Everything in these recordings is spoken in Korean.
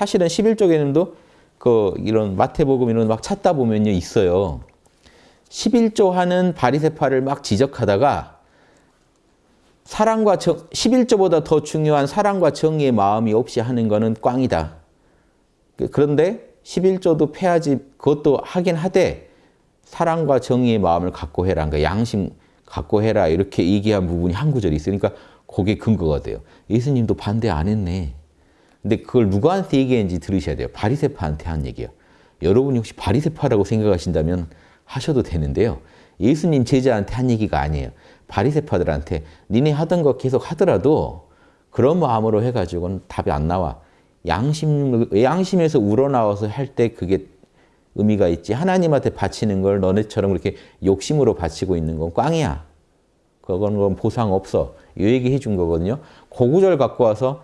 사실은 11조 개념도 그 이런 마태복음 이런 막 찾다 보면요 있어요. 11조 하는 바리새파를 막 지적하다가 사랑과 정, 11조보다 더 중요한 사랑과 정의의 마음이 없이 하는 거는 꽝이다. 그런데 11조도 패하지 그것도 하긴 하되 사랑과 정의의 마음을 갖고 해라. 그러니까 양심 갖고 해라. 이렇게 얘기한 부분이 한 구절이 있으니까 그게 근거가 돼요. 예수님도 반대 안 했네. 근데 그걸 누구한테 얘기했는지 들으셔야 돼요. 바리세파한테 한 얘기예요. 여러분이 혹시 바리세파라고 생각하신다면 하셔도 되는데요. 예수님 제자한테 한 얘기가 아니에요. 바리세파들한테 니네 하던 거 계속 하더라도 그런 마음으로 해가지고는 답이 안 나와. 양심, 양심에서 우러나와서 할 때 그게 의미가 있지. 하나님한테 바치는 걸 너네처럼 그렇게 욕심으로 바치고 있는 건 꽝이야. 그건 건 보상 없어. 이 얘기 해준 거거든요. 고구절 갖고 와서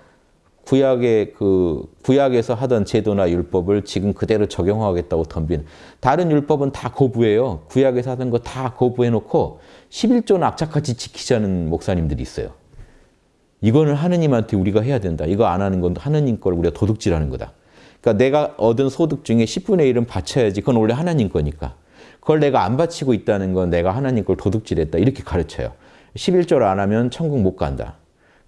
구약의 그 구약에서 하던 제도나 율법을 지금 그대로 적용하겠다고 덤빈 다른 율법은 다 거부해요. 구약에서 하던 거 다 거부해 놓고 11조는 악착같이 지키자는 목사님들이 있어요. 이거는 하느님한테 우리가 해야 된다. 이거 안 하는 건 하느님 걸 우리가 도둑질하는 거다. 그러니까 내가 얻은 소득 중에 10분의 1은 바쳐야지. 그건 원래 하나님 거니까. 그걸 내가 안 바치고 있다는 건 내가 하나님 걸 도둑질했다. 이렇게 가르쳐요. 11조를 안 하면 천국 못 간다.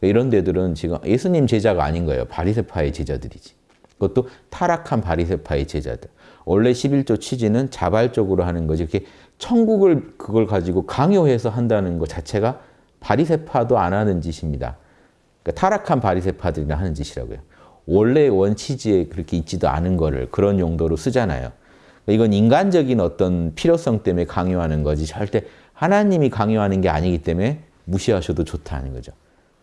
이런 데들은 지금 예수님 제자가 아닌 거예요. 바리세파의 제자들이지. 그것도 타락한 바리세파의 제자들. 원래 11조 취지는 자발적으로 하는 거지. 이렇게 천국을 그걸 가지고 강요해서 한다는 것 자체가 바리세파도 안 하는 짓입니다. 그러니까 타락한 바리세파들이나 하는 짓이라고요. 원래 원치지에 그렇게 있지도 않은 거를 그런 용도로 쓰잖아요. 이건 인간적인 어떤 필요성 때문에 강요하는 거지 절대 하나님이 강요하는 게 아니기 때문에 무시하셔도 좋다는 거죠.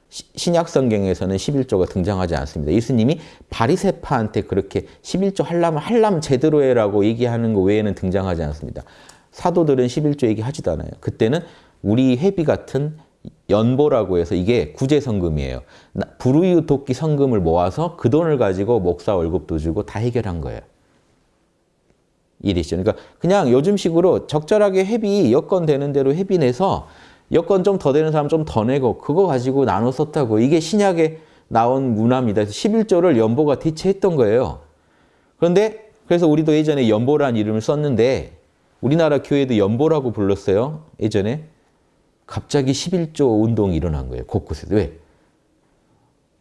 신약 성경에서는 11조가 등장하지 않습니다. 예수님이 바리새파한테 그렇게 11조 하려면 하려면 제대로 해라고 얘기하는 거 외에는 등장하지 않습니다. 사도들은 11조 얘기하지도 않아요. 그때는 우리 회비 같은 연보라고 해서 이게 구제성금이에요. 불우이웃 돕기 성금을 모아서 그 돈을 가지고 목사 월급도 주고 다 해결한 거예요. 이해되시죠? 그러니까 그냥 요즘식으로 적절하게 회비 여건 되는 대로 회비 내서 여건 좀 더 되는 사람 좀 더 내고 그거 가지고 나눠 썼다고 이게 신약에 나온 문화입니다. 11조를 연보가 대체했던 거예요. 그런데 그래서 우리도 예전에 연보라는 이름을 썼는데 우리나라 교회도 연보라고 불렀어요. 예전에. 갑자기 11조 운동이 일어난 거예요. 곳곳에서. 왜?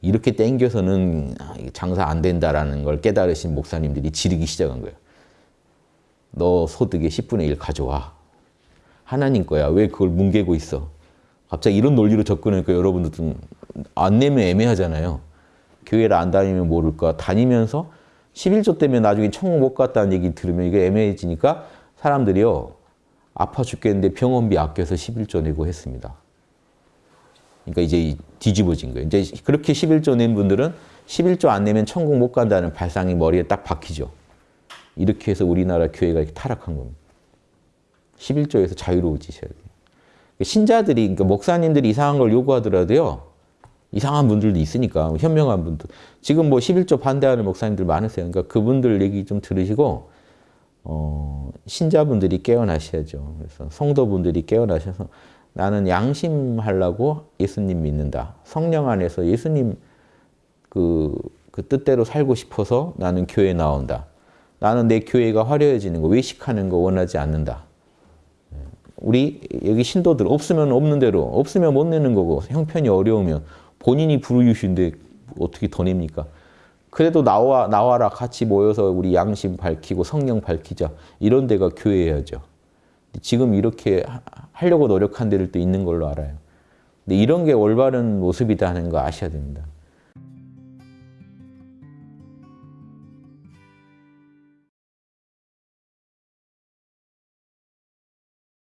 이렇게 땡겨서는 장사 안 된다라는 걸 깨달으신 목사님들이 지르기 시작한 거예요. 너 소득의 10분의 1 가져와. 하나님 거야. 왜 그걸 뭉개고 있어? 갑자기 이런 논리로 접근하니까 여러분들은 안 내면 애매하잖아요. 교회를 안 다니면 모를까. 다니면서 11조 때문에 나중에 천국 못 갔다는 얘기 들으면 이게 애매해지니까 사람들이요. 아파 죽겠는데 병원비 아껴서 11조 내고 했습니다. 그러니까 이제 뒤집어진 거예요. 이제 그렇게 11조 낸 분들은 11조 안 내면 천국 못 간다는 발상이 머리에 딱 박히죠. 이렇게 해서 우리나라 교회가 이렇게 타락한 겁니다. 11조에서 자유로워지셔야 돼요. 신자들이, 그러니까 목사님들이 이상한 걸 요구하더라도요, 이상한 분들도 있으니까, 현명한 분들. 지금 뭐 11조 반대하는 목사님들 많으세요. 그러니까 그분들 얘기 좀 들으시고, 어, 신자분들이 깨어나셔야죠. 그래서 성도분들이 깨어나셔서 나는 양심하려고 예수님 믿는다. 성령 안에서 예수님 그, 그 뜻대로 살고 싶어서 나는 교회 나온다. 나는 내 교회가 화려해지는 거, 외식하는 거 원하지 않는다. 우리 여기 신도들 없으면 없는 대로, 없으면 못 내는 거고 형편이 어려우면 본인이 부르유신데 어떻게 더 냅니까? 그래도 나와, 나와라 같이 모여서 우리 양심 밝히고 성령 밝히자. 이런 데가 교회여야죠. 지금 이렇게 하려고 노력한 데들도 있는 걸로 알아요. 근데 이런 게 올바른 모습이다 하는 거 아셔야 됩니다.